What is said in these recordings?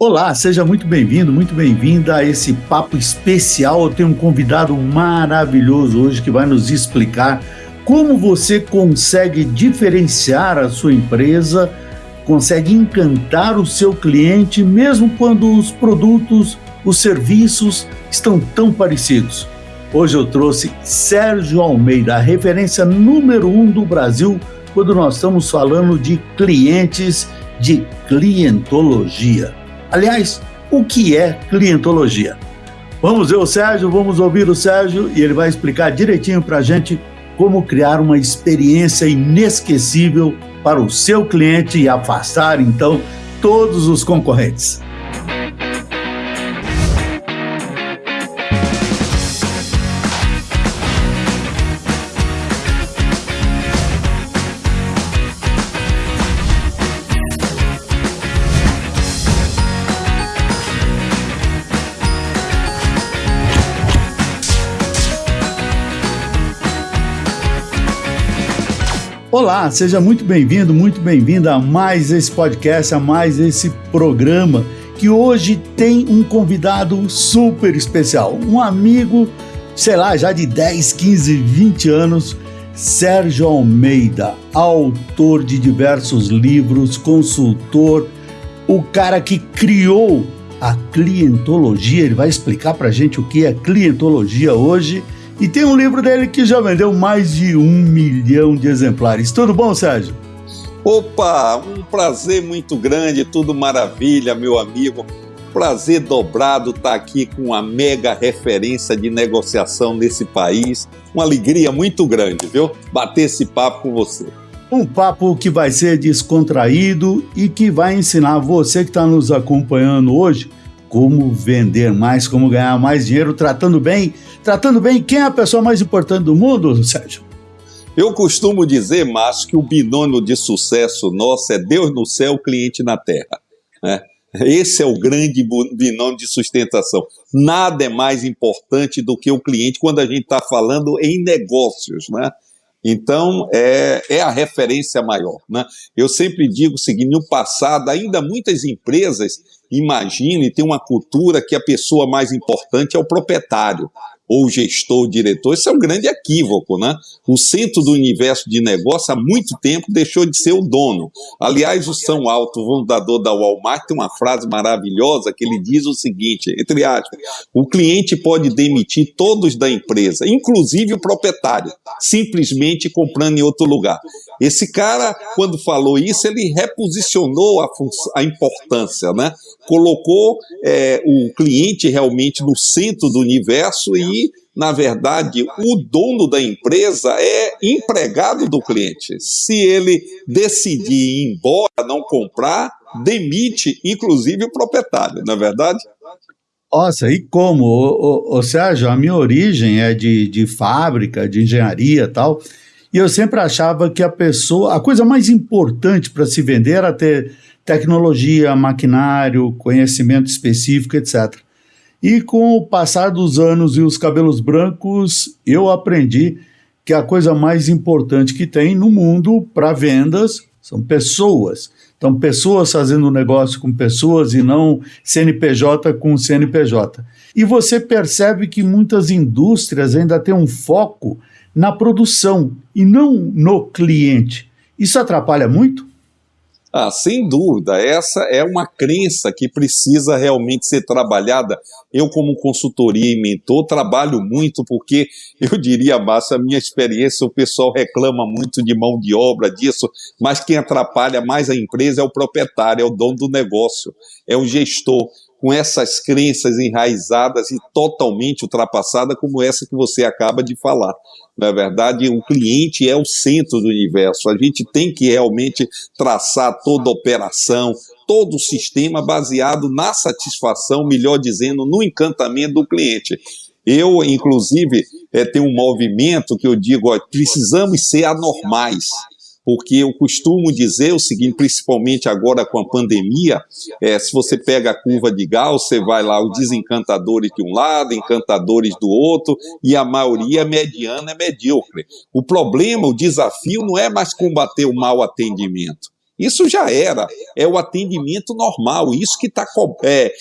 Olá, seja muito bem-vindo, muito bem-vinda a esse papo especial. Eu tenho um convidado maravilhoso hoje que vai nos explicar como você consegue diferenciar a sua empresa, consegue encantar o seu cliente, mesmo quando os produtos, os serviços estão tão parecidos. Hoje eu trouxe Sérgio Almeida, a referência número um do Brasil quando nós estamos falando de clientes de clientologia. Aliás, o que é clientologia? Vamos ver o Sérgio, vamos ouvir o Sérgio e ele vai explicar direitinho para a gente como criar uma experiência inesquecível para o seu cliente e afastar então todos os concorrentes. Olá, seja muito bem-vindo, muito bem-vinda a mais esse podcast, a mais esse programa que hoje tem um convidado super especial, um amigo, sei lá, já de 10, 15, 20 anos, Sérgio Almeida, autor de diversos livros, consultor, o cara que criou a clientologia, ele vai explicar pra gente o que é clientologia hoje e tem um livro dele que já vendeu mais de um milhão de exemplares. Tudo bom, Sérgio? Opa, um prazer muito grande, tudo maravilha, meu amigo. Prazer dobrado estar aqui com uma mega referência de negociação nesse país. Uma alegria muito grande, viu? Bater esse papo com você. Um papo que vai ser descontraído e que vai ensinar você que está nos acompanhando hoje como vender mais, como ganhar mais dinheiro, tratando bem. Tratando bem, quem é a pessoa mais importante do mundo, Sérgio? Eu costumo dizer, Márcio, que o binômio de sucesso nosso é Deus no céu, cliente na terra. Né? Esse é o grande binômio de sustentação. Nada é mais importante do que o cliente quando a gente está falando em negócios. Né? Então, é, é a referência maior. Né? Eu sempre digo o seguinte: no passado, ainda muitas empresas imaginam e têm uma cultura que a pessoa mais importante é o proprietário ou gestor, diretor, isso é um grande equívoco, né? O centro do universo de negócio há muito tempo deixou de ser o dono. Aliás, o São Alto, fundador da Walmart, tem uma frase maravilhosa que ele diz o seguinte, entre aspas, o cliente pode demitir todos da empresa, inclusive o proprietário, simplesmente comprando em outro lugar. Esse cara, quando falou isso, ele reposicionou a, a importância, né? colocou é, o cliente realmente no centro do universo e, na verdade, o dono da empresa é empregado do cliente. Se ele decidir ir embora, não comprar, demite, inclusive, o proprietário, não é verdade? Nossa, e como? Ou, seja, a minha origem é de, de fábrica, de engenharia e tal, e eu sempre achava que a pessoa, a coisa mais importante para se vender era ter tecnologia, maquinário, conhecimento específico, etc. E com o passar dos anos e os cabelos brancos, eu aprendi que a coisa mais importante que tem no mundo para vendas são pessoas. Então, pessoas fazendo negócio com pessoas e não CNPJ com CNPJ. E você percebe que muitas indústrias ainda têm um foco na produção e não no cliente. Isso atrapalha muito? Ah, sem dúvida, essa é uma crença que precisa realmente ser trabalhada. Eu, como consultoria e mentor, trabalho muito porque, eu diria, Márcio, a minha experiência, o pessoal reclama muito de mão de obra, disso, mas quem atrapalha mais a empresa é o proprietário, é o dono do negócio, é o gestor com essas crenças enraizadas e totalmente ultrapassadas, como essa que você acaba de falar. Na verdade, o cliente é o centro do universo. A gente tem que realmente traçar toda a operação, todo o sistema baseado na satisfação, melhor dizendo, no encantamento do cliente. Eu, inclusive, é, tenho um movimento que eu digo, ó, precisamos ser anormais porque eu costumo dizer o seguinte, principalmente agora com a pandemia, é, se você pega a curva de Gauss, você vai lá os desencantadores de um lado, encantadores do outro, e a maioria mediana é medíocre. O problema, o desafio não é mais combater o mau atendimento, Isso já era, é o atendimento normal, isso que está é,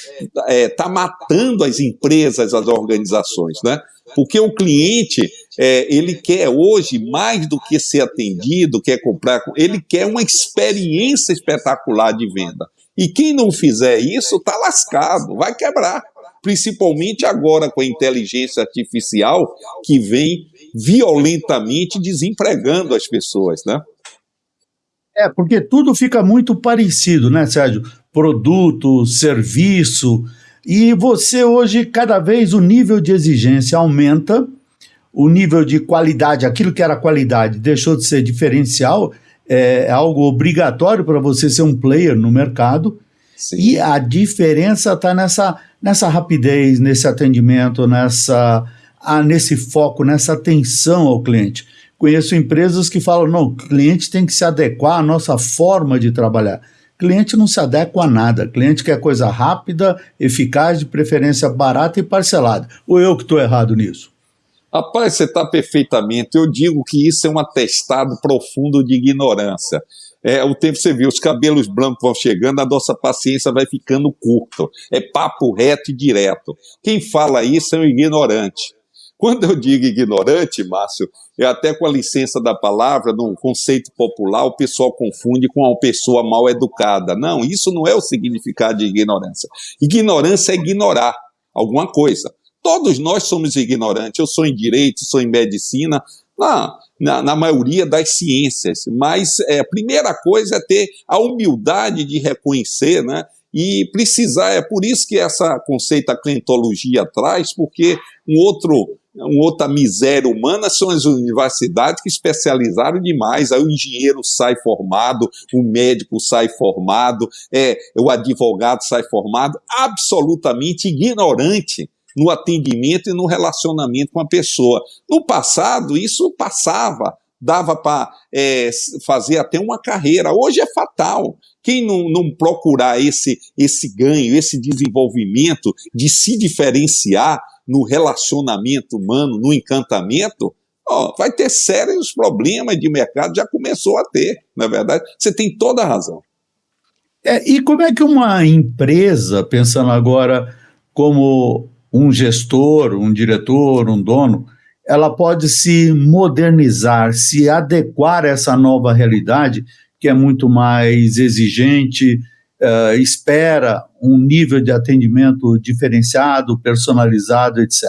é, tá matando as empresas, as organizações, né? Porque o cliente, é, ele quer hoje, mais do que ser atendido, quer comprar, ele quer uma experiência espetacular de venda. E quem não fizer isso, está lascado, vai quebrar. Principalmente agora com a inteligência artificial, que vem violentamente desempregando as pessoas, né? É, porque tudo fica muito parecido, né, Sérgio? Produto, serviço. E você hoje, cada vez o nível de exigência aumenta, o nível de qualidade, aquilo que era qualidade, deixou de ser diferencial, é algo obrigatório para você ser um player no mercado. Sim. E a diferença está nessa, nessa rapidez, nesse atendimento, nessa, ah, nesse foco, nessa atenção ao cliente. Conheço empresas que falam: não, cliente tem que se adequar à nossa forma de trabalhar. Cliente não se adequa a nada. Cliente quer coisa rápida, eficaz, de preferência barata e parcelada. Ou eu que estou errado nisso? Rapaz, você está perfeitamente. Eu digo que isso é um atestado profundo de ignorância. É, o tempo você viu, os cabelos brancos vão chegando, a nossa paciência vai ficando curta. É papo reto e direto. Quem fala isso é um ignorante. Quando eu digo ignorante, Márcio, eu até com a licença da palavra, no conceito popular, o pessoal confunde com uma pessoa mal educada. Não, isso não é o significado de ignorância. Ignorância é ignorar alguma coisa. Todos nós somos ignorantes. Eu sou em direito, sou em medicina, na, na, na maioria das ciências. Mas é, a primeira coisa é ter a humildade de reconhecer, né? E precisar, é por isso que essa conceito a clientologia traz, porque um outro uma outra miséria humana são as universidades que especializaram demais. Aí o engenheiro sai formado, o médico sai formado, é, o advogado sai formado, absolutamente ignorante no atendimento e no relacionamento com a pessoa. No passado, isso passava, dava para é, fazer até uma carreira. Hoje é fatal. Quem não, não procurar esse, esse ganho, esse desenvolvimento de se diferenciar, no relacionamento humano, no encantamento, ó, vai ter sérios problemas de mercado, já começou a ter, na é verdade. Você tem toda a razão. É, e como é que uma empresa, pensando agora como um gestor, um diretor, um dono, ela pode se modernizar, se adequar a essa nova realidade que é muito mais exigente, uh, espera um nível de atendimento diferenciado, personalizado, etc.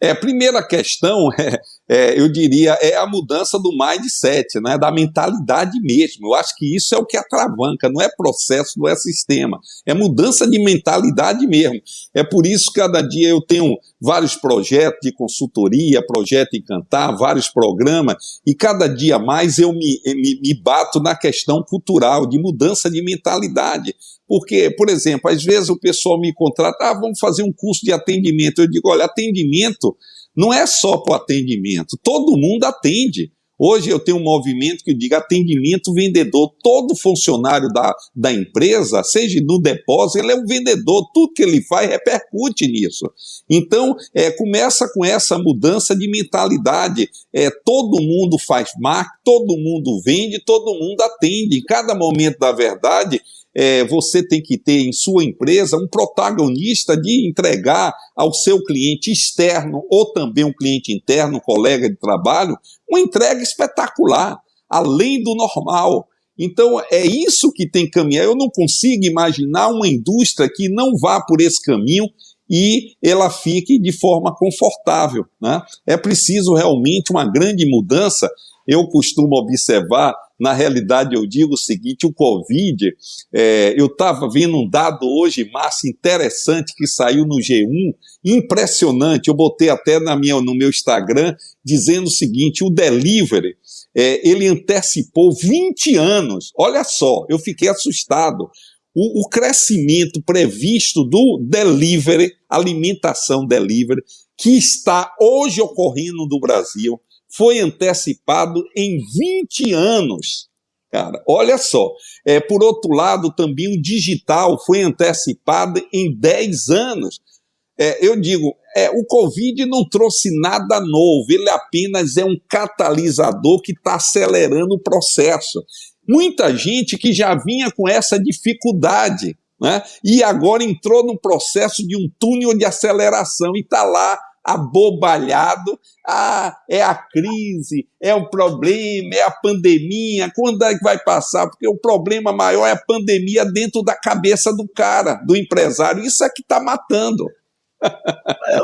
É, primeira questão é, é, eu diria, é a mudança do mindset, né, da mentalidade mesmo. Eu acho que isso é o que atravanca, não é processo, não é sistema, é mudança de mentalidade mesmo. É por isso que cada dia eu tenho vários projetos de consultoria, projeto Encantar, vários programas, e cada dia mais eu me, me, me bato na questão cultural, de mudança de mentalidade. Porque, por exemplo, às vezes o pessoal me contrata, ah, vamos fazer um curso de atendimento. Eu digo, olha, atendimento não é só para o atendimento, todo mundo atende. Hoje eu tenho um movimento que diga atendimento vendedor. Todo funcionário da, da empresa, seja no depósito, ele é um vendedor. Tudo que ele faz repercute nisso. Então, é, começa com essa mudança de mentalidade. É, todo mundo faz marketing, todo mundo vende, todo mundo atende. Em cada momento da verdade, é, você tem que ter em sua empresa um protagonista de entregar ao seu cliente externo ou também um cliente interno, colega de trabalho, uma entrega espetacular, além do normal. Então é isso que tem que caminhar. Eu não consigo imaginar uma indústria que não vá por esse caminho e ela fique de forma confortável. Né? É preciso realmente uma grande mudança. Eu costumo observar na realidade, eu digo o seguinte: o Covid, é, eu estava vendo um dado hoje, massa, interessante, que saiu no G1, impressionante. Eu botei até na minha, no meu Instagram, dizendo o seguinte: o delivery, é, ele antecipou 20 anos. Olha só, eu fiquei assustado. O, o, crescimento previsto do delivery, alimentação delivery, que está hoje ocorrendo no Brasil, foi antecipado em 20 anos. Cara, olha só. É, por outro lado, também o digital foi antecipado em 10 anos. É, eu digo, é, o Covid não trouxe nada novo, ele apenas é um catalisador que está acelerando o processo. Muita gente que já vinha com essa dificuldade, né? e agora entrou num processo de um túnel de aceleração e está lá abobalhado. Ah, é a crise, é o problema, é a pandemia. Quando é que vai passar? Porque o problema maior é a pandemia dentro da cabeça do cara, do empresário. Isso é que está matando.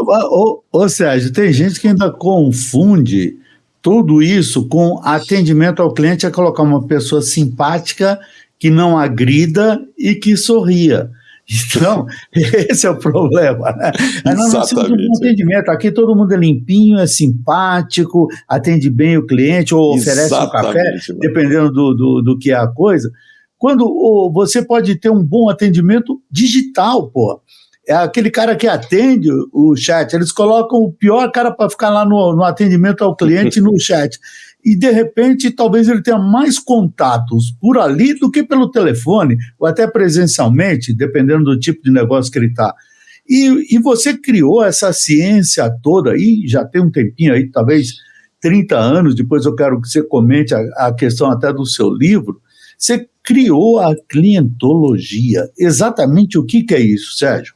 ô, ô Sérgio, tem gente que ainda confunde tudo isso com atendimento ao cliente é colocar uma pessoa simpática que não agrida e que sorria. Então, esse é o problema. Né? Nós não um atendimento. Aqui todo mundo é limpinho, é simpático, atende bem o cliente ou oferece Exatamente, um café, mano. dependendo do, do, do, que é a coisa. Quando oh, você pode ter um bom atendimento digital, pô é aquele cara que atende o chat, eles colocam o pior cara para ficar lá no, no atendimento ao cliente no chat. E de repente, talvez ele tenha mais contatos por ali do que pelo telefone, ou até presencialmente, dependendo do tipo de negócio que ele está. E, e você criou essa ciência toda aí, já tem um tempinho aí, talvez 30 anos, depois eu quero que você comente a, a questão até do seu livro. Você criou a clientologia. Exatamente o que, que é isso, Sérgio?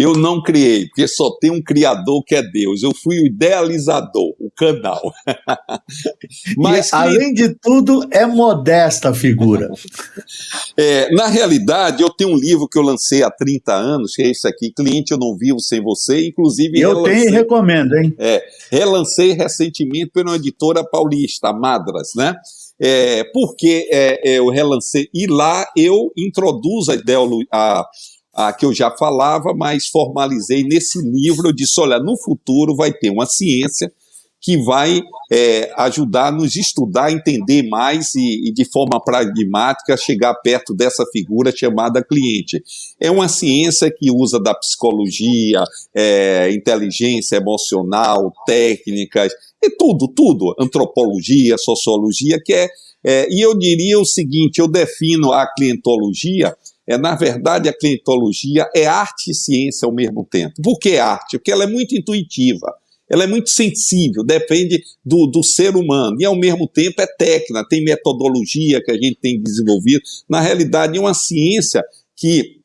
Eu não criei, porque só tem um criador que é Deus. Eu fui o idealizador, o canal. Mas, e, além de tudo, é modesta a figura. é, na realidade, eu tenho um livro que eu lancei há 30 anos, que é esse aqui, Cliente Eu Não Vivo Sem Você, inclusive... Eu relancei, tenho e recomendo, hein? É, relancei recentemente pela editora paulista, Madras, né? É, porque é, é, eu relancei, e lá eu introduzo a ideologia, que eu já falava, mas formalizei nesse livro. Eu disse: olha, no futuro vai ter uma ciência que vai é, ajudar nos estudar, entender mais e, e, de forma pragmática chegar perto dessa figura chamada cliente. É uma ciência que usa da psicologia, é, inteligência emocional, técnicas, e tudo, tudo, antropologia, sociologia, que é, é e eu diria o seguinte, eu defino a clientologia é, na verdade, a clientologia é arte e ciência ao mesmo tempo. Por que arte? Porque ela é muito intuitiva, ela é muito sensível, depende do, do ser humano, e ao mesmo tempo é técnica, tem metodologia que a gente tem desenvolvido. Na realidade, é uma ciência que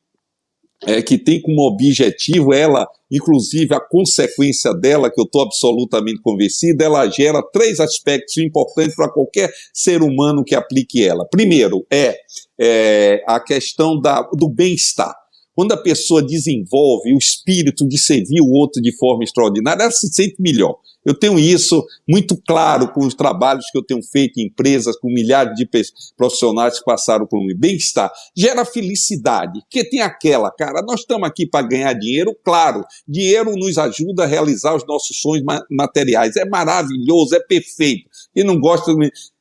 é, que tem como objetivo ela, inclusive a consequência dela, que eu estou absolutamente convencido, ela gera três aspectos importantes para qualquer ser humano que aplique ela. Primeiro é, é a questão da, do bem-estar. Quando a pessoa desenvolve o espírito de servir o outro de forma extraordinária, ela se sente melhor. Eu tenho isso muito claro com os trabalhos que eu tenho feito em empresas, com milhares de profissionais que passaram por mim. Bem-estar gera felicidade, porque tem aquela, cara, nós estamos aqui para ganhar dinheiro, claro, dinheiro nos ajuda a realizar os nossos sonhos materiais, é maravilhoso, é perfeito. Quem não gosta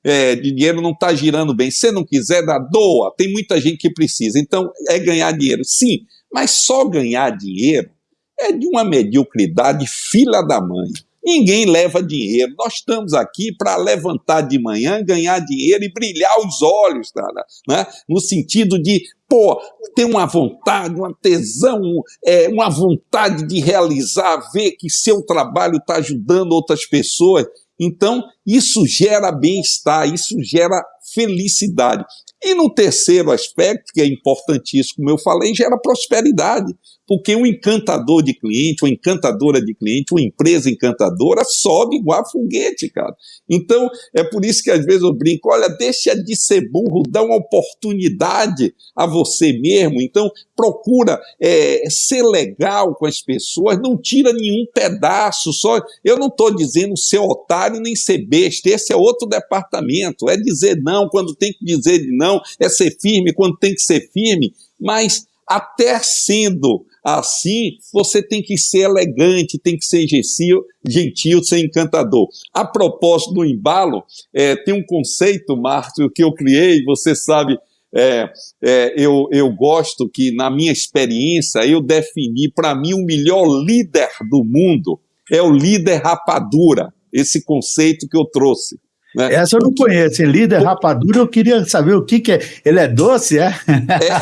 é, dinheiro não está girando bem. Se não quiser, dá, doa. Tem muita gente que precisa. Então, é ganhar dinheiro. Sim, mas só ganhar dinheiro é de uma mediocridade fila da mãe. Ninguém leva dinheiro. Nós estamos aqui para levantar de manhã, ganhar dinheiro e brilhar os olhos, cara, né? no sentido de, pô, ter uma vontade, uma tesão, é, uma vontade de realizar, ver que seu trabalho está ajudando outras pessoas. Então, isso gera bem-estar, isso gera felicidade. E no terceiro aspecto, que é importantíssimo, como eu falei, gera prosperidade. Porque um encantador de cliente, uma encantadora de cliente, uma empresa encantadora sobe igual a foguete, cara. Então, é por isso que às vezes eu brinco, olha, deixa de ser burro, dá uma oportunidade a você mesmo. Então, procura é, ser legal com as pessoas, não tira nenhum pedaço, só. Eu não estou dizendo ser otário nem ser besta, esse é outro departamento. É dizer não quando tem que dizer não, é ser firme quando tem que ser firme, mas até sendo assim, você tem que ser elegante, tem que ser gentil, gentil ser encantador. A propósito do embalo, é, tem um conceito, Márcio, que eu criei, você sabe, é, é, eu, eu gosto que, na minha experiência, eu defini, para mim, o melhor líder do mundo é o líder rapadura, esse conceito que eu trouxe. Né? Essa eu não conheço. Líder rapadura, eu queria saber o que, que é. Ele é doce, é?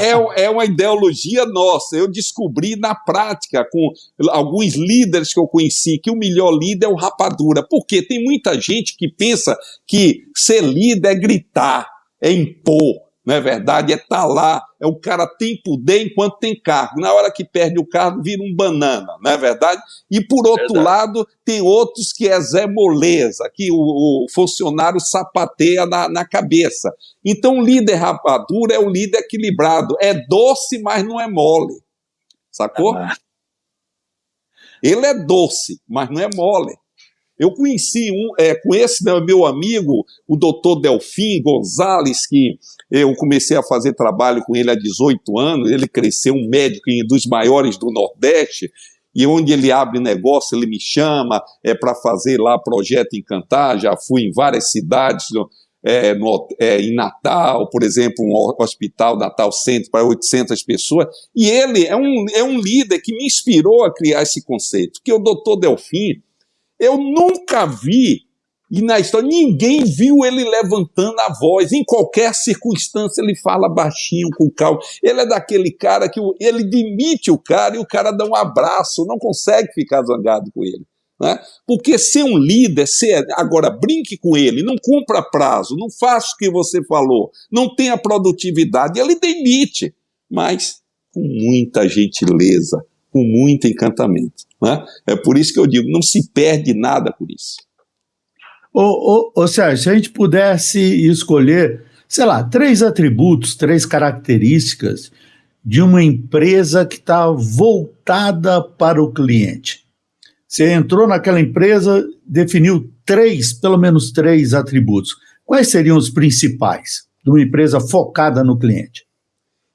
é? É, é uma ideologia nossa. Eu descobri na prática, com alguns líderes que eu conheci, que o melhor líder é o rapadura. Porque tem muita gente que pensa que ser líder é gritar, é impor não é verdade? É estar tá lá, é o cara tem poder enquanto tem cargo. Na hora que perde o cargo, vira um banana, não é verdade? E por outro verdade. lado, tem outros que é Zé Moleza, que o, o funcionário sapateia na, na, cabeça. Então, o líder rapadura é o líder equilibrado. É doce, mas não é mole. Sacou? Ah. Ele é doce, mas não é mole. Eu conheci um, é, com esse meu amigo, o doutor Delfim Gonzalez, que eu comecei a fazer trabalho com ele há 18 anos, ele cresceu um médico dos maiores do Nordeste, e onde ele abre negócio, ele me chama é, para fazer lá projeto Encantar, já fui em várias cidades, é, no, é, em Natal, por exemplo, um hospital Natal Centro para 800 pessoas, e ele é um, é um líder que me inspirou a criar esse conceito, que o doutor Delfim, eu nunca vi, e na história, ninguém viu ele levantando a voz. Em qualquer circunstância, ele fala baixinho, com calma. Ele é daquele cara que ele demite o cara e o cara dá um abraço, não consegue ficar zangado com ele. Né? Porque ser um líder, ser, agora brinque com ele, não cumpra prazo, não faça o que você falou, não tenha produtividade, ele demite, mas com muita gentileza, com muito encantamento. Né? É por isso que eu digo, não se perde nada por isso. Ô, ô, ô Sérgio, se a gente pudesse escolher, sei lá, três atributos, três características de uma empresa que está voltada para o cliente. Você entrou naquela empresa, definiu três, pelo menos três atributos. Quais seriam os principais de uma empresa focada no cliente?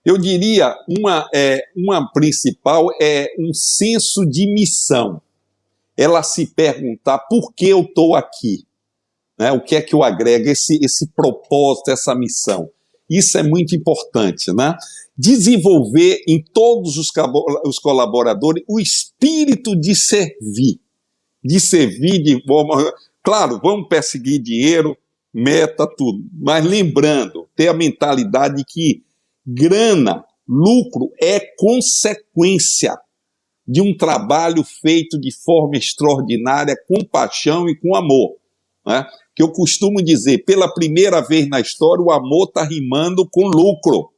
Eu diria uma, é, uma principal é um senso de missão. Ela se perguntar por que eu estou aqui. Né? O que é que eu agrego, esse, esse propósito, essa missão. Isso é muito importante. Né? Desenvolver em todos os, os colaboradores o espírito de servir. De servir de forma. Claro, vamos perseguir dinheiro, meta, tudo. Mas lembrando, ter a mentalidade que Grana, lucro é consequência de um trabalho feito de forma extraordinária, com paixão e com amor. Né? Que eu costumo dizer, pela primeira vez na história, o amor está rimando com lucro.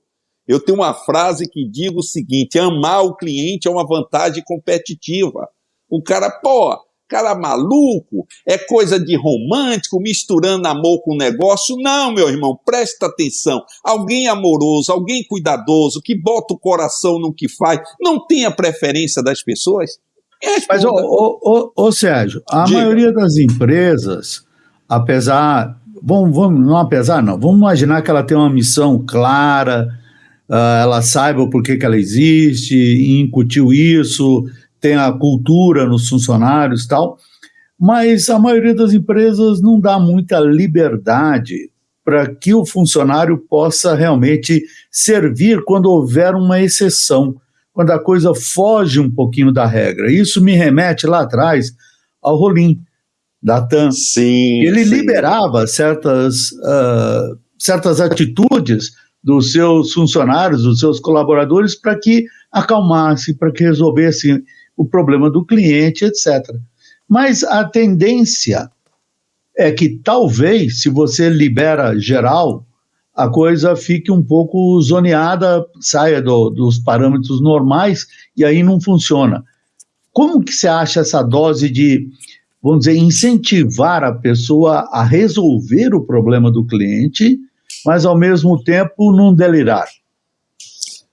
Eu tenho uma frase que digo o seguinte: amar o cliente é uma vantagem competitiva. O cara, pô, cara maluco, é coisa de romântico, misturando amor com negócio. Não, meu irmão, presta atenção. Alguém amoroso, alguém cuidadoso, que bota o coração no que faz, não tem a preferência das pessoas? Mas, ô, ô, ô, ô, Sérgio, a Diga. maioria das empresas, apesar. Vamos, vamos, não apesar, não. Vamos imaginar que ela tem uma missão clara, uh, ela saiba o porquê que ela existe, incutiu isso, tem a cultura nos funcionários e tal, mas a maioria das empresas não dá muita liberdade para que o funcionário possa realmente servir quando houver uma exceção, quando a coisa foge um pouquinho da regra. Isso me remete lá atrás ao Rolim, da TAM. Sim, Ele sim. liberava certas, uh, certas atitudes dos seus funcionários, dos seus colaboradores, para que acalmasse, para que resolvesse o problema do cliente, etc. Mas a tendência é que talvez, se você libera geral, a coisa fique um pouco zoneada, saia do, dos parâmetros normais e aí não funciona. Como que você acha essa dose de, vamos dizer, incentivar a pessoa a resolver o problema do cliente, mas ao mesmo tempo não delirar?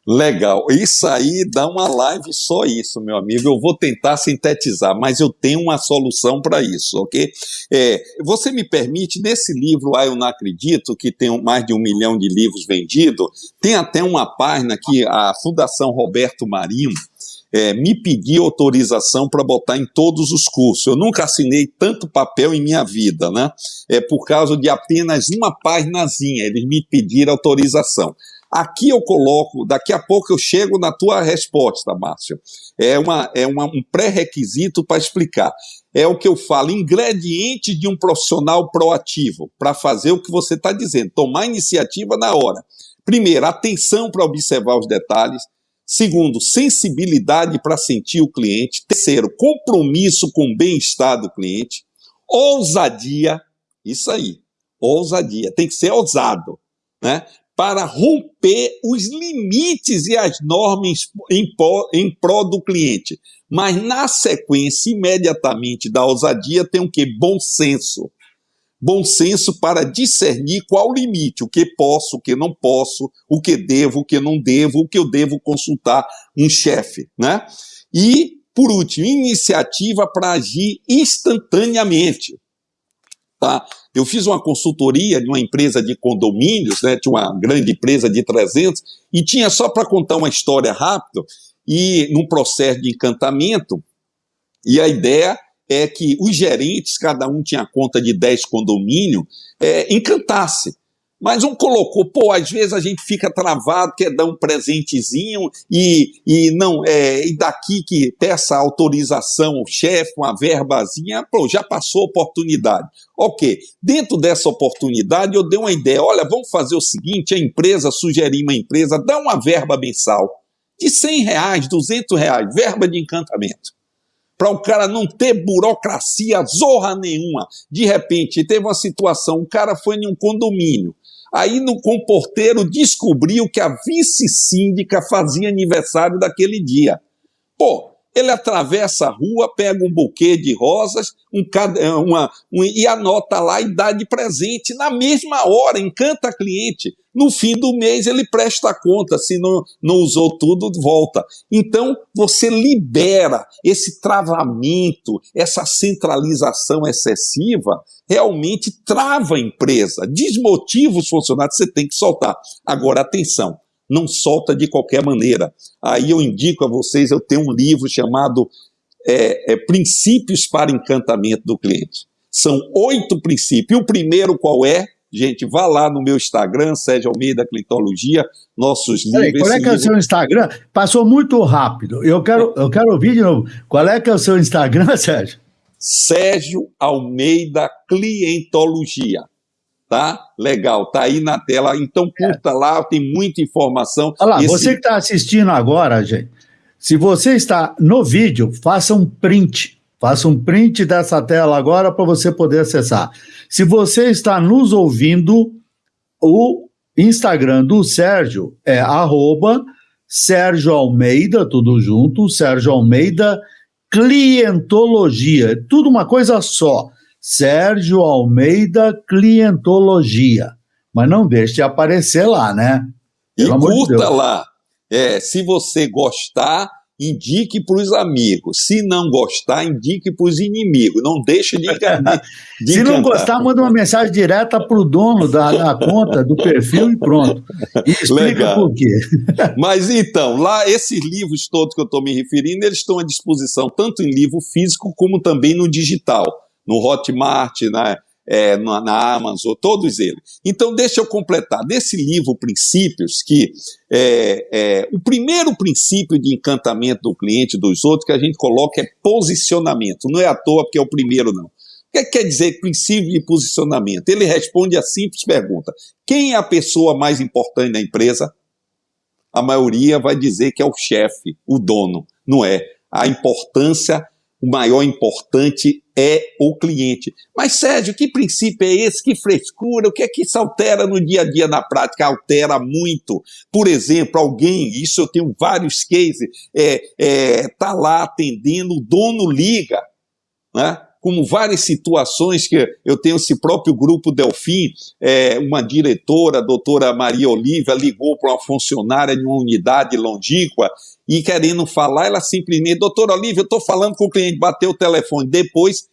Legal. Isso aí dá uma live só isso, meu amigo. Eu vou tentar sintetizar, mas eu tenho uma solução para isso, ok? É, você me permite, nesse livro, Ah, Eu Não Acredito, que tem mais de um milhão de livros vendidos, tem até uma página que a Fundação Roberto Marinho é, me pediu autorização para botar em todos os cursos. Eu nunca assinei tanto papel em minha vida, né? É por causa de apenas uma páginazinha, eles me pediram autorização. Aqui eu coloco, daqui a pouco eu chego na tua resposta, Márcio. É, uma, é uma, um pré-requisito para explicar. É o que eu falo, ingrediente de um profissional proativo, para fazer o que você está dizendo, tomar iniciativa na hora. Primeiro, atenção para observar os detalhes. Segundo, sensibilidade para sentir o cliente. Terceiro, compromisso com o bem-estar do cliente. Ousadia, isso aí, ousadia, tem que ser ousado, né? Para romper os limites e as normas em, em prol do cliente. Mas na sequência, imediatamente da ousadia, tem o que? Bom senso bom senso para discernir qual o limite, o que posso, o que não posso, o que devo, o que não devo, o que eu devo consultar um chefe, né? E, por último, iniciativa para agir instantaneamente. Tá? Eu fiz uma consultoria de uma empresa de condomínios, né, de uma grande empresa de 300, e tinha só para contar uma história rápida, e num processo de encantamento, e a ideia é que os gerentes, cada um tinha conta de 10 condomínios, é, encantasse. Mas um colocou, pô, às vezes a gente fica travado, quer dar um presentezinho e, e não, é, e daqui que peça autorização o chefe, uma verbazinha, pô, já passou a oportunidade. Ok, dentro dessa oportunidade eu dei uma ideia, olha, vamos fazer o seguinte, a empresa, sugerir uma empresa, dá uma verba mensal de 100 reais, 200 reais, verba de encantamento para o cara não ter burocracia, zorra nenhuma. De repente, teve uma situação, o cara foi em um condomínio, aí no comporteiro descobriu que a vice-síndica fazia aniversário daquele dia. Pô, ele atravessa a rua, pega um buquê de rosas um, uma, um, e anota lá e dá de presente na mesma hora, encanta a cliente. No fim do mês ele presta conta, se não, não usou tudo, volta. Então você libera esse travamento, essa centralização excessiva, realmente trava a empresa, desmotiva os funcionários, você tem que soltar. Agora, atenção, não solta de qualquer maneira. Aí eu indico a vocês, eu tenho um livro chamado é, é, Princípios para Encantamento do Cliente. São oito princípios. E o primeiro qual é? Gente, vá lá no meu Instagram, Sérgio Almeida Clintologia, nossos Peraí, livros. Qual é que é o seu Instagram? Passou muito rápido. Eu quero, eu quero ouvir de novo. Qual é que é o seu Instagram, Sérgio? Sérgio Almeida Clientologia. Tá? Legal, tá aí na tela. Então curta é. lá, tem muita informação. Olha lá, Esse... você que está assistindo agora, gente, se você está no vídeo, faça um print Faça um print dessa tela agora para você poder acessar. Se você está nos ouvindo, o Instagram do Sérgio é arroba Sérgio Almeida, tudo junto, Sérgio Almeida Clientologia, tudo uma coisa só. Sérgio Almeida Clientologia. Mas não deixe de aparecer lá, né? Pelo e curta de lá. É, se você gostar, indique para os amigos. Se não gostar, indique para os inimigos. Não deixe de, de Se não gostar, manda uma mensagem direta para o dono da, da, conta, do perfil e pronto. E explica Legal. por quê. Mas então, lá, esses livros todos que eu estou me referindo, eles estão à disposição tanto em livro físico como também no digital. No Hotmart, né? É, na, na, Amazon, todos eles. Então, deixa eu completar. Nesse livro Princípios, que é, é, o primeiro princípio de encantamento do cliente dos outros que a gente coloca é posicionamento. Não é à toa porque é o primeiro, não. O que quer dizer princípio de posicionamento? Ele responde a simples pergunta: quem é a pessoa mais importante da empresa? A maioria vai dizer que é o chefe, o dono. Não é. A importância o maior importante é o cliente. Mas, Sérgio, que princípio é esse? Que frescura? O que é que isso altera no dia a dia, na prática? Altera muito. Por exemplo, alguém, isso eu tenho vários cases, é, é, tá lá atendendo, o dono liga, né? Como várias situações que eu tenho esse próprio grupo Delfim, é, uma diretora, a doutora Maria Olívia, ligou para uma funcionária de uma unidade longínqua e querendo falar, ela simplesmente, doutora Olívia, eu estou falando com o cliente, bateu o telefone, depois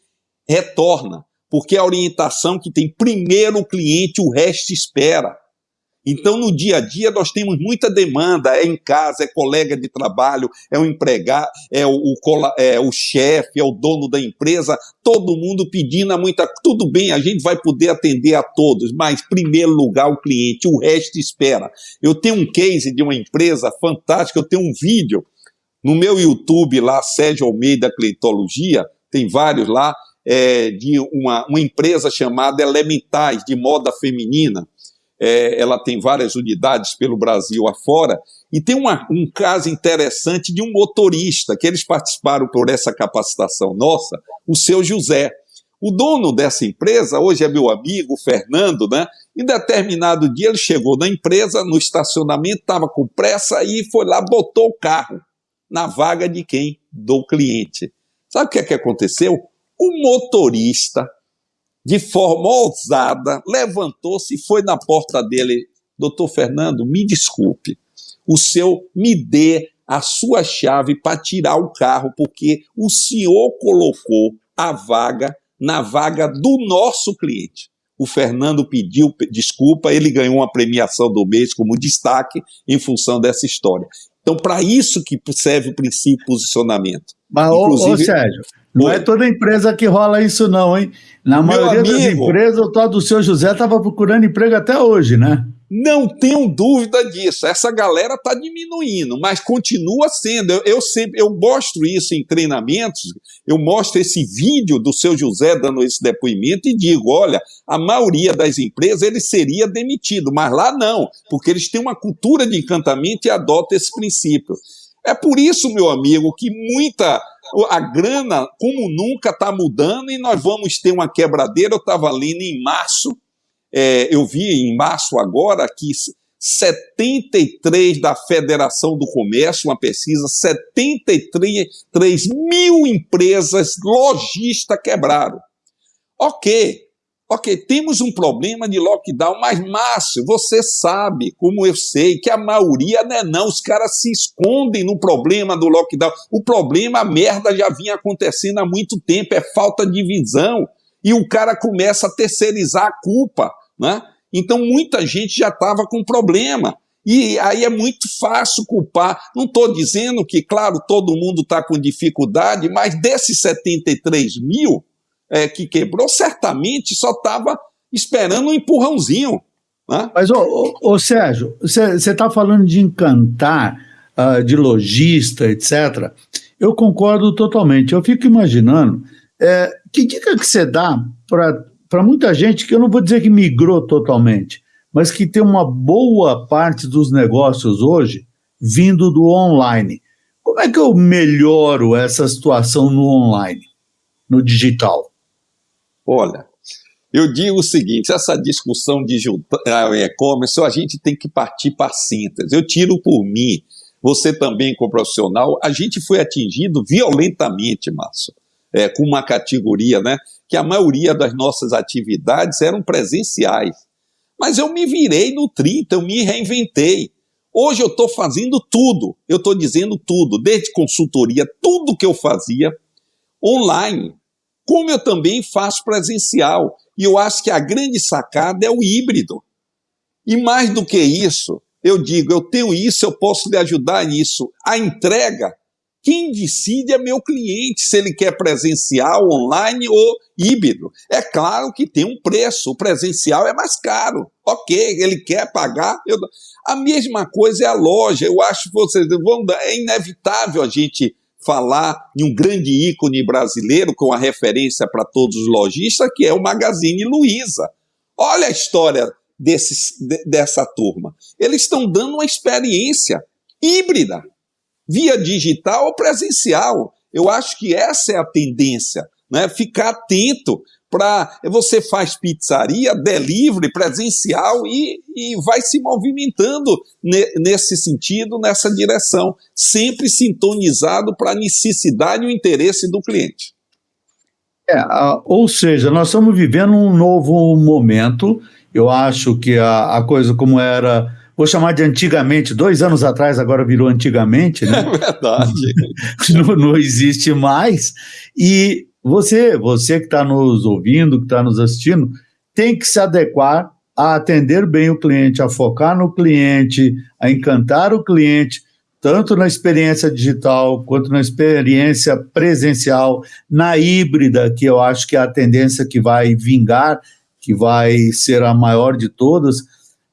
retorna, porque a orientação que tem primeiro o cliente, o resto espera. Então, no dia a dia, nós temos muita demanda, é em casa, é colega de trabalho, é o empregado, é o, o, é o chefe, é o dono da empresa, todo mundo pedindo muita. Tudo bem, a gente vai poder atender a todos, mas, em primeiro lugar, o cliente, o resto espera. Eu tenho um case de uma empresa fantástica, eu tenho um vídeo no meu YouTube lá, Sérgio Almeida Cleitologia, tem vários lá, é, de uma, uma empresa chamada Elementais, de moda feminina é, ela tem várias unidades pelo Brasil afora, e tem uma, um caso interessante de um motorista, que eles participaram por essa capacitação nossa, o seu José. O dono dessa empresa, hoje é meu amigo, Fernando, né? Em determinado dia ele chegou na empresa, no estacionamento, estava com pressa e foi lá, botou o carro na vaga de quem? Do cliente. Sabe o que, é que aconteceu? O motorista de forma ousada, levantou-se e foi na porta dele. Doutor Fernando, me desculpe, o senhor me dê a sua chave para tirar o carro, porque o senhor colocou a vaga na vaga do nosso cliente. O Fernando pediu desculpa, ele ganhou uma premiação do mês como destaque em função dessa história. Então, para isso que serve o princípio posicionamento. Mas, Inclusive, ô, ô Sérgio, não é toda empresa que rola isso, não, hein? Na Meu maioria amigo, das empresas, o tal do seu José estava procurando emprego até hoje, né? Não tenho dúvida disso. Essa galera está diminuindo, mas continua sendo. Eu, eu, sempre eu mostro isso em treinamentos, eu mostro esse vídeo do seu José dando esse depoimento e digo: olha, a maioria das empresas ele seria demitido, mas lá não, porque eles têm uma cultura de encantamento e adotam esse princípio. É por isso, meu amigo, que muita a grana, como nunca, está mudando e nós vamos ter uma quebradeira. Eu estava lendo em março, é, eu vi em março agora que 73 da Federação do Comércio, uma pesquisa, 73 mil empresas lojistas quebraram. Ok, Ok, temos um problema de lockdown, mas Márcio, você sabe, como eu sei, que a maioria não é não, os caras se escondem no problema do lockdown. O problema, a merda já vinha acontecendo há muito tempo, é falta de visão. E o cara começa a terceirizar a culpa, né? Então muita gente já estava com problema. E aí é muito fácil culpar. Não estou dizendo que, claro, todo mundo está com dificuldade, mas desses 73 mil, é, que quebrou, certamente só estava esperando um empurrãozinho. Né? Mas, ô, ô, ô Sérgio, você está falando de encantar, uh, de lojista, etc. Eu concordo totalmente. Eu fico imaginando é, que dica que você dá para muita gente que eu não vou dizer que migrou totalmente, mas que tem uma boa parte dos negócios hoje vindo do online. Como é que eu melhoro essa situação no online, no digital? Olha, eu digo o seguinte: essa discussão de e-commerce, a gente tem que partir para síntese. Eu tiro por mim, você também, como profissional, a gente foi atingido violentamente, Márcio, é, com uma categoria, né? Que a maioria das nossas atividades eram presenciais. Mas eu me virei no 30, eu me reinventei. Hoje eu estou fazendo tudo, eu estou dizendo tudo, desde consultoria, tudo que eu fazia online como eu também faço presencial. E eu acho que a grande sacada é o híbrido. E mais do que isso, eu digo, eu tenho isso, eu posso lhe ajudar nisso. A entrega, quem decide é meu cliente, se ele quer presencial, online ou híbrido. É claro que tem um preço, o presencial é mais caro. Ok, ele quer pagar. Eu... A mesma coisa é a loja. Eu acho que vocês vão. É inevitável a gente falar de um grande ícone brasileiro com a referência para todos os lojistas, que é o Magazine Luiza. Olha a história desses, dessa turma. Eles estão dando uma experiência híbrida, via digital ou presencial. Eu acho que essa é a tendência, né? ficar atento para você faz pizzaria, delivery, presencial e, e vai se movimentando ne, nesse sentido, nessa direção, sempre sintonizado para a necessidade e o interesse do cliente. É, ou seja, nós estamos vivendo um novo momento. Eu acho que a, a coisa como era vou chamar de antigamente, dois anos atrás, agora virou antigamente, né? É verdade. não, não existe mais. E você, você que está nos ouvindo, que está nos assistindo, tem que se adequar a atender bem o cliente, a focar no cliente, a encantar o cliente, tanto na experiência digital quanto na experiência presencial, na híbrida, que eu acho que é a tendência que vai vingar, que vai ser a maior de todas.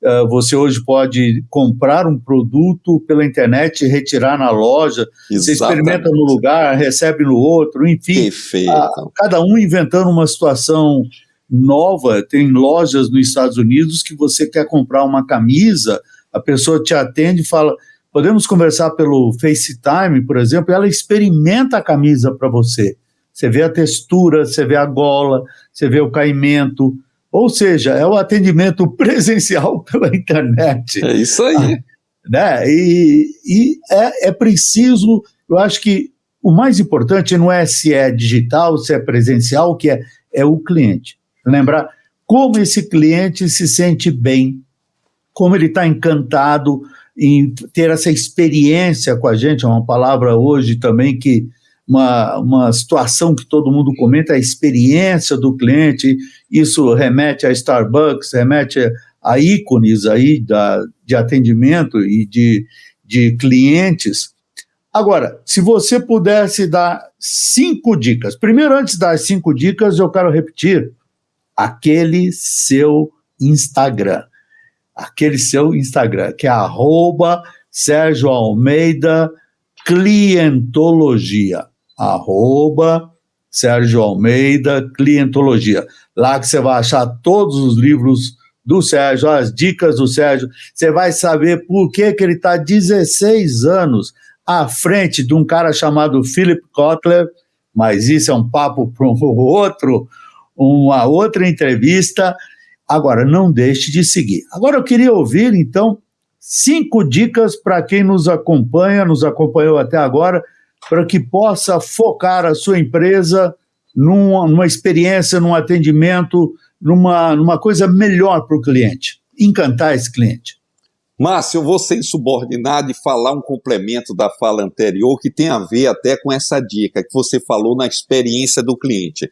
Uh, você hoje pode comprar um produto pela internet e retirar na loja. Exatamente. Você experimenta no lugar, recebe no outro, enfim. Perfeito. A, cada um inventando uma situação nova. Tem lojas nos Estados Unidos que você quer comprar uma camisa, a pessoa te atende e fala: podemos conversar pelo FaceTime, por exemplo, ela experimenta a camisa para você. Você vê a textura, você vê a gola, você vê o caimento. Ou seja, é o atendimento presencial pela internet. É isso aí. né? E, e é, é preciso, eu acho que o mais importante não é se é digital, se é presencial, o que é, é o cliente lembrar como esse cliente se sente bem, como ele está encantado em ter essa experiência com a gente, é uma palavra hoje também que uma, uma situação que todo mundo comenta, a experiência do cliente, isso remete a Starbucks, remete a ícones aí da, de atendimento e de, de clientes. Agora, se você pudesse dar cinco dicas, primeiro antes das cinco dicas, eu quero repetir, aquele seu Instagram. Aquele seu Instagram, que é arroba Sérgio Almeida Clientologia. Arroba Sérgio Almeida Clientologia. Lá que você vai achar todos os livros do Sérgio, as dicas do Sérgio. Você vai saber por que, que ele está 16 anos à frente de um cara chamado Philip Kotler, mas isso é um papo para um outro uma outra entrevista. Agora, não deixe de seguir. Agora, eu queria ouvir, então, cinco dicas para quem nos acompanha, nos acompanhou até agora, para que possa focar a sua empresa numa, numa experiência, num atendimento, numa, numa coisa melhor para o cliente, encantar esse cliente. Márcio, eu vou ser insubordinado e falar um complemento da fala anterior que tem a ver até com essa dica que você falou na experiência do cliente.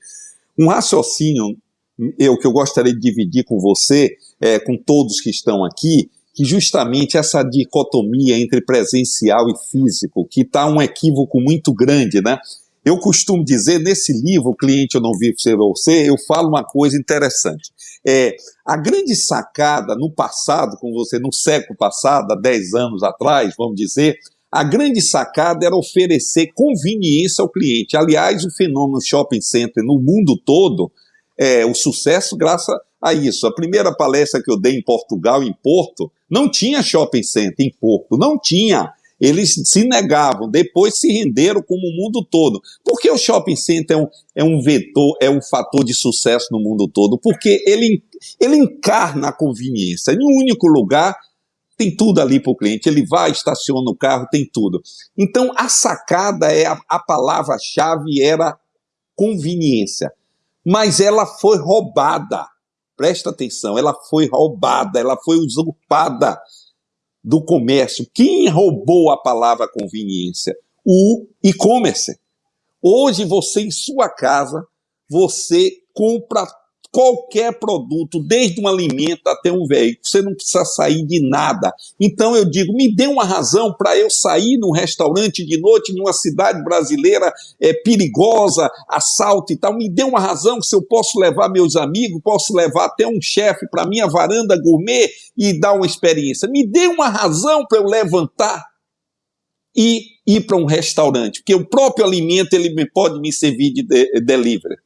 Um raciocínio eu que eu gostaria de dividir com você, é, com todos que estão aqui, que justamente essa dicotomia entre presencial e físico, que está um equívoco muito grande, né? Eu costumo dizer, nesse livro, Cliente Eu Não Vivo Ser Você, eu falo uma coisa interessante. É, a grande sacada no passado, com você, no século passado, há 10 anos atrás, vamos dizer, a grande sacada era oferecer conveniência ao cliente. Aliás, o fenômeno shopping center no mundo todo, é, o sucesso graças a isso. A primeira palestra que eu dei em Portugal, em Porto, não tinha shopping center em Porto, não tinha. Eles se negavam, depois se renderam como o mundo todo. Por que o shopping center é um, é um vetor, é um fator de sucesso no mundo todo? Porque ele, ele encarna a conveniência. Em um único lugar, tem tudo ali para o cliente. Ele vai, estaciona o carro, tem tudo. Então, a sacada é a, a palavra-chave era conveniência. Mas ela foi roubada. Presta atenção, ela foi roubada, ela foi usurpada do comércio. Quem roubou a palavra conveniência? O e-commerce. Hoje você em sua casa, você compra qualquer produto, desde um alimento até um veículo. Você não precisa sair de nada. Então eu digo, me dê uma razão para eu sair num restaurante de noite numa cidade brasileira é, perigosa, assalto e tal. Me dê uma razão se eu posso levar meus amigos, posso levar até um chefe para minha varanda gourmet e dar uma experiência. Me dê uma razão para eu levantar e ir para um restaurante, porque o próprio alimento ele pode me servir de, de delivery.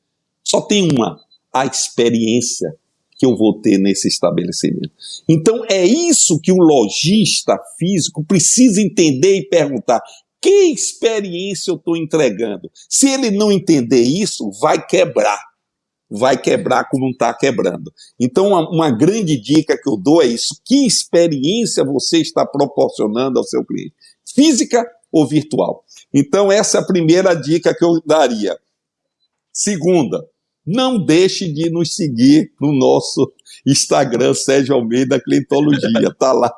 Só tem uma, a experiência que eu vou ter nesse estabelecimento. Então é isso que um lojista físico precisa entender e perguntar: que experiência eu estou entregando? Se ele não entender isso, vai quebrar. Vai quebrar como não está quebrando. Então, uma, uma grande dica que eu dou é isso: que experiência você está proporcionando ao seu cliente? Física ou virtual? Então, essa é a primeira dica que eu daria. Segunda, não deixe de nos seguir no nosso Instagram, Sérgio Almeida Clientologia, tá lá.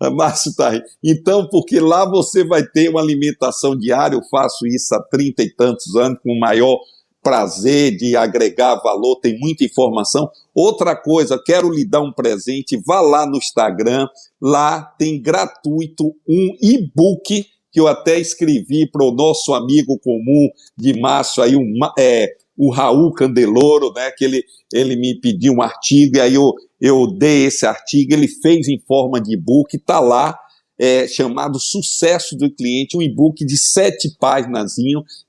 Márcio tá aí. Então, porque lá você vai ter uma alimentação diária, eu faço isso há trinta e tantos anos, com maior prazer de agregar valor, tem muita informação. Outra coisa, quero lhe dar um presente, vá lá no Instagram, lá tem gratuito um e-book que eu até escrevi para o nosso amigo comum de março aí, um, é, o Raul Candeloro, né, que ele, ele me pediu um artigo, e aí eu, eu dei esse artigo, ele fez em forma de e-book, está lá, é, chamado Sucesso do Cliente, um e-book de sete páginas,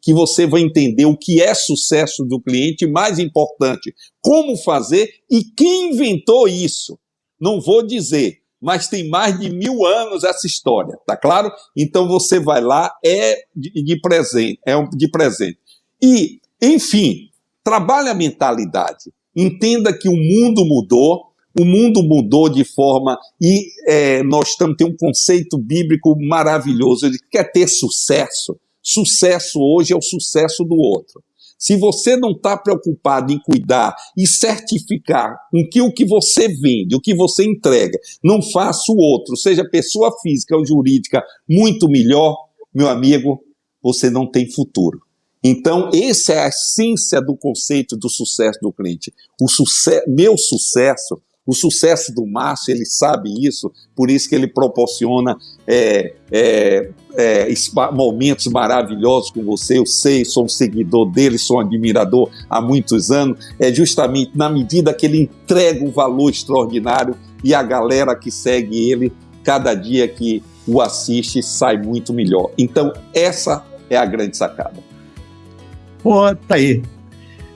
que você vai entender o que é sucesso do cliente, mais importante, como fazer e quem inventou isso. Não vou dizer, mas tem mais de mil anos essa história, tá claro? Então você vai lá, é de, de presente, é de presente. E, enfim, trabalhe a mentalidade. Entenda que o mundo mudou, o mundo mudou de forma e é, nós estamos tendo um conceito bíblico maravilhoso. Ele quer ter sucesso. Sucesso hoje é o sucesso do outro. Se você não está preocupado em cuidar e certificar com que o que você vende, o que você entrega, não faça o outro, seja pessoa física ou jurídica, muito melhor, meu amigo, você não tem futuro. Então, essa é a essência do conceito do sucesso do cliente. O meu sucesso o sucesso do Márcio, ele sabe isso, por isso que ele proporciona é, é, é, momentos maravilhosos com você. Eu sei, sou um seguidor dele, sou um admirador há muitos anos. É justamente na medida que ele entrega um valor extraordinário e a galera que segue ele, cada dia que o assiste, sai muito melhor. Então, essa é a grande sacada. Pô, tá aí.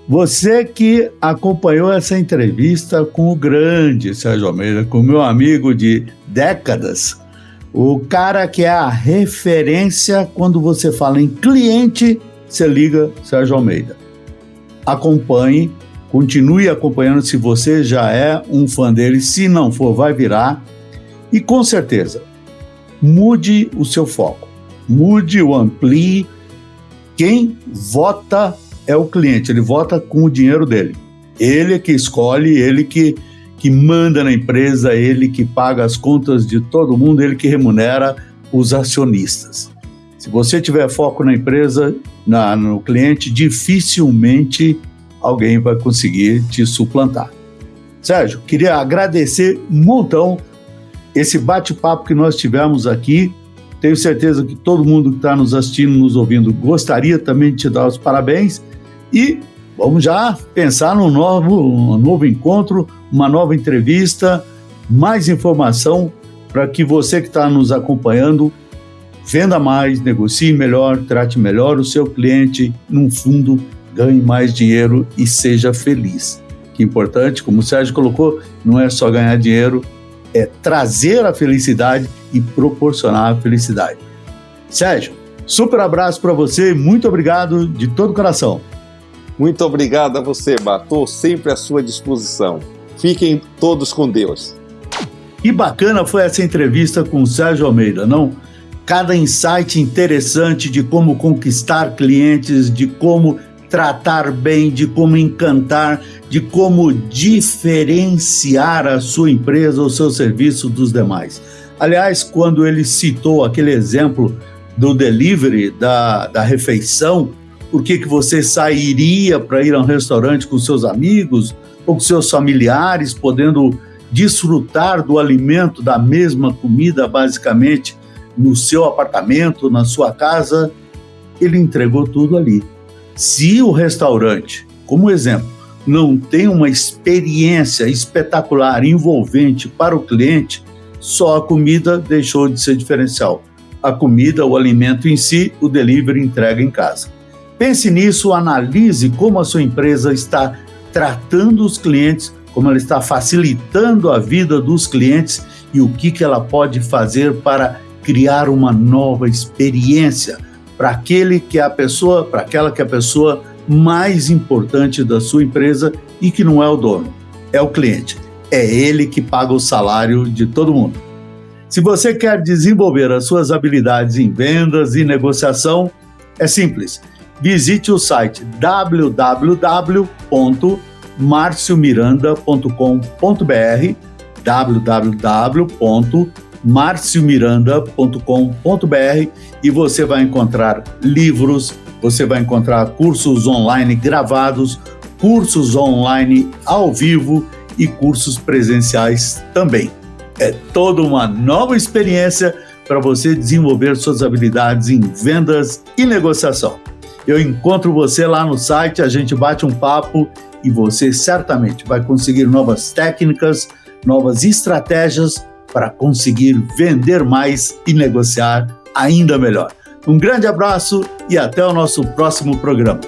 Você que acompanhou essa entrevista com o grande Sérgio Almeida, com meu amigo de décadas, o cara que é a referência quando você fala em cliente, você liga Sérgio Almeida. Acompanhe, continue acompanhando se você já é um fã dele, se não for, vai virar. E com certeza, mude o seu foco, mude o amplie. Quem vota é o cliente, ele vota com o dinheiro dele. Ele é que escolhe, ele que, que manda na empresa, ele que paga as contas de todo mundo, ele que remunera os acionistas. Se você tiver foco na empresa, na, no cliente, dificilmente alguém vai conseguir te suplantar. Sérgio, queria agradecer um montão esse bate-papo que nós tivemos aqui. Tenho certeza que todo mundo que está nos assistindo, nos ouvindo, gostaria também de te dar os parabéns e vamos já pensar num novo, um novo encontro, uma nova entrevista, mais informação para que você que está nos acompanhando venda mais, negocie melhor, trate melhor o seu cliente, num fundo, ganhe mais dinheiro e seja feliz. Que importante, como o Sérgio colocou, não é só ganhar dinheiro, é trazer a felicidade e proporcionar a felicidade. Sérgio, super abraço para você, muito obrigado de todo o coração. Muito obrigado a você, Estou sempre à sua disposição. Fiquem todos com Deus. Que bacana foi essa entrevista com o Sérgio Almeida, não? Cada insight interessante de como conquistar clientes, de como tratar bem, de como encantar, de como diferenciar a sua empresa ou seu serviço dos demais. Aliás, quando ele citou aquele exemplo do delivery, da, da refeição, por que, que você sairia para ir a um restaurante com seus amigos ou com seus familiares, podendo desfrutar do alimento, da mesma comida, basicamente, no seu apartamento, na sua casa. Ele entregou tudo ali. Se o restaurante, como exemplo, não tem uma experiência espetacular, envolvente para o cliente, só a comida deixou de ser diferencial. A comida, o alimento em si, o delivery entrega em casa. Pense nisso, analise como a sua empresa está tratando os clientes, como ela está facilitando a vida dos clientes e o que, que ela pode fazer para criar uma nova experiência para aquele que é a pessoa, para aquela que é a pessoa mais importante da sua empresa e que não é o dono, é o cliente. É ele que paga o salário de todo mundo. Se você quer desenvolver as suas habilidades em vendas e negociação, é simples visite o site www.marciomiranda.com.br www.marciomiranda.com.br e você vai encontrar livros, Você vai encontrar cursos online gravados, cursos online ao vivo e cursos presenciais também. É toda uma nova experiência para você desenvolver suas habilidades em vendas e negociação. Eu encontro você lá no site, a gente bate um papo e você certamente vai conseguir novas técnicas, novas estratégias para conseguir vender mais e negociar ainda melhor. Um grande abraço e até o nosso próximo programa.